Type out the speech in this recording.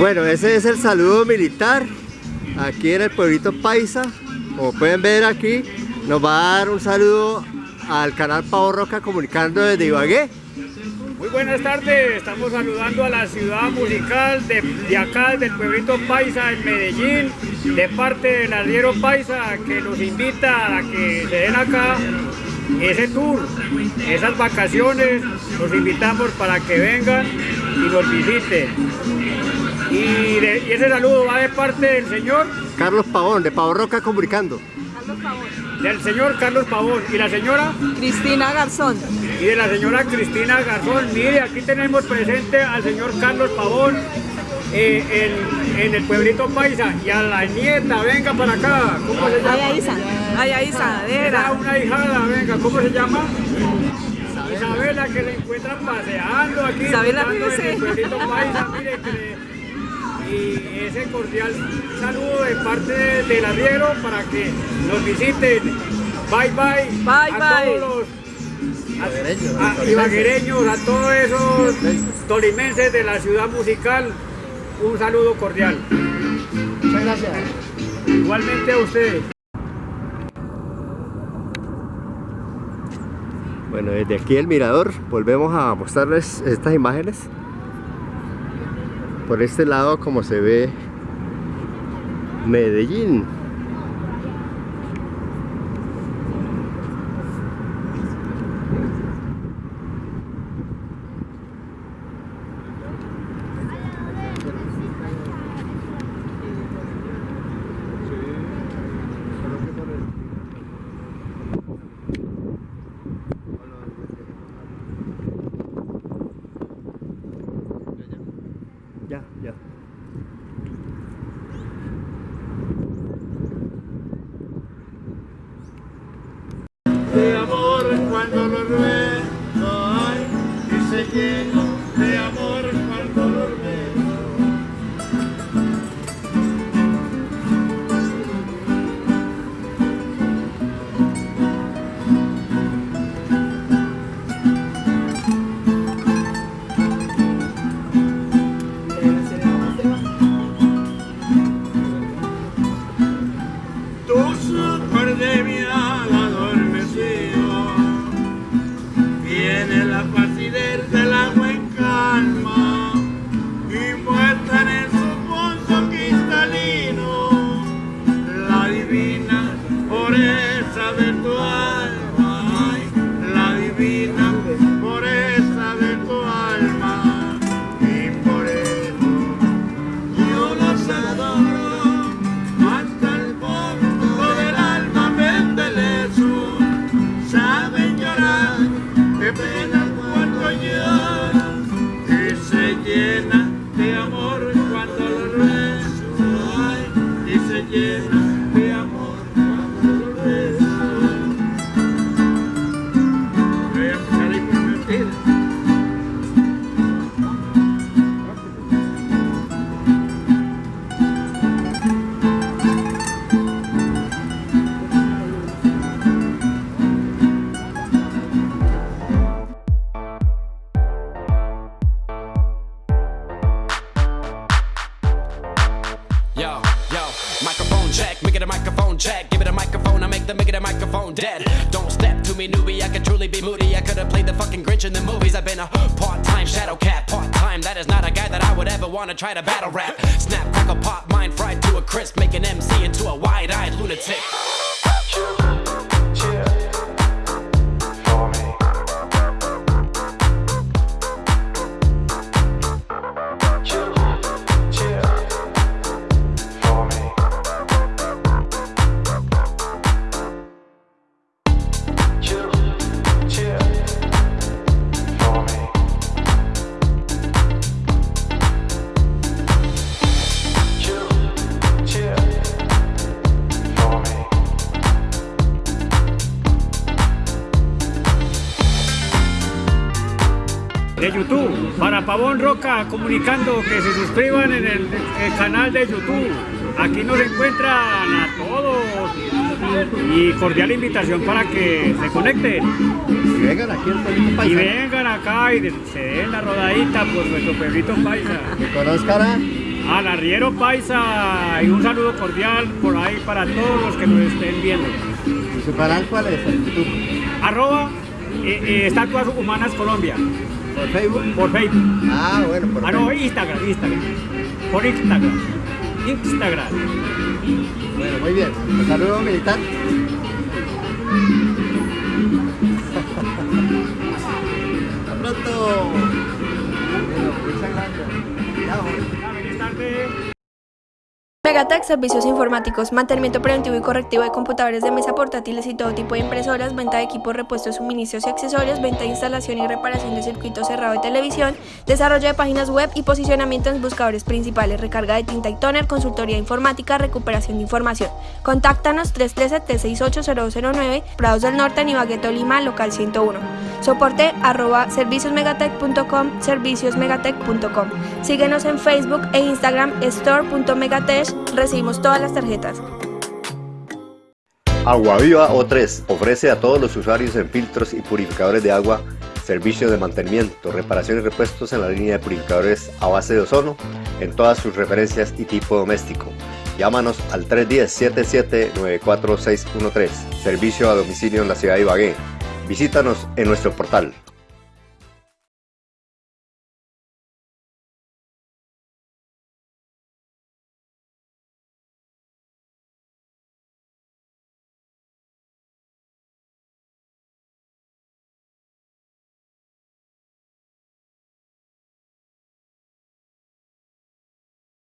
Bueno, ese es el saludo militar aquí en el pueblito Paisa. Como pueden ver aquí, nos va a dar un saludo al canal Pavo Roca comunicando desde Ibagué. Muy buenas tardes, estamos saludando a la ciudad musical de, acá, del pueblito Paisa en Medellín, de parte del arriero Paisa que nos invita a que se den acá ese tour, esas vacaciones, los invitamos para que vengan y nos visiten. Y, ese saludo va de parte del señor Carlos Pavón, de Pavo Roca Comunicando. Carlos Pavón. Del señor Carlos Pavón. ¿Y la señora? Cristina Garzón. Y de la señora Cristina Garzón. Mire, aquí tenemos presente al señor Carlos Pavón eh, en, el pueblito Paisa. Y a la nieta, venga para acá. ¿Cómo se llama? Ay, Isa. Ay, Isa, Era una hijada, venga. ¿Cómo se llama? Isabela, que le encuentran paseando aquí. Isabela, en el pueblito Paisa. Mire, que y ese cordial saludo de parte del arriero para que nos visiten. Bye bye. Bye a todos los a, a todos esos tolimenses de la ciudad musical, un saludo cordial. Muchas gracias. Igualmente a ustedes. Bueno, desde aquí el mirador volvemos a mostrarles estas imágenes por este lado como se ve Medellín y Yo, yo, microphone check. make it a microphone check. Give it a microphone, I make the make it a microphone dead. Don't step to me, newbie, I could truly be moody. I could've played the fucking Grinch in the movies. I've been a part time shadow cat, part time. That is not a guy that I would ever wanna try to battle rap. Snap, crackle, pop, mind fried to a crisp. Make an MC into a wide eyed lunatic. De YouTube. Para Pavón Roca comunicando que se suscriban en el, canal de YouTube. Aquí nos encuentran a todos y cordial invitación para que se conecten. Y vengan aquí al Paisa. Y vengan acá y se den la rodadita por nuestro pueblito Paisa. Que conozcan Al arriero paisa y un saludo cordial por ahí para todos los que nos estén viendo. ¿Y su canal cuál es? ¿En YouTube? Arroba eh, eh, Estatuas Humanas Colombia. ¿Por Facebook? Por Facebook. Ah, bueno, por Ah, no, Facebook. Instagram, Instagram. Por Instagram. Instagram. Bueno, muy bien. Un saludo militar. Megatech Servicios Informáticos, mantenimiento preventivo y correctivo de computadores de mesa portátiles y todo tipo de impresoras, venta de equipos, repuestos, suministros y accesorios, venta de instalación y reparación de circuito cerrado de televisión, desarrollo de páginas web y posicionamiento en buscadores principales, recarga de tinta y toner, consultoría informática, recuperación de información. Contáctanos 313-368-0209, Prados del Norte, Nibagueto, Lima, local 101. Soporte arroba serviciosmegatech.com, serviciosmegatech.com. Síguenos en Facebook e Instagram store.megatech. Recibimos todas las tarjetas. Agua Viva O3 ofrece a todos los usuarios en filtros y purificadores de agua servicios de mantenimiento, reparación y repuestos en la línea de purificadores a base de ozono en todas sus referencias y tipo doméstico. Llámanos al 310-77-94613, servicio a domicilio en la ciudad de Ibagué. Visítanos en nuestro portal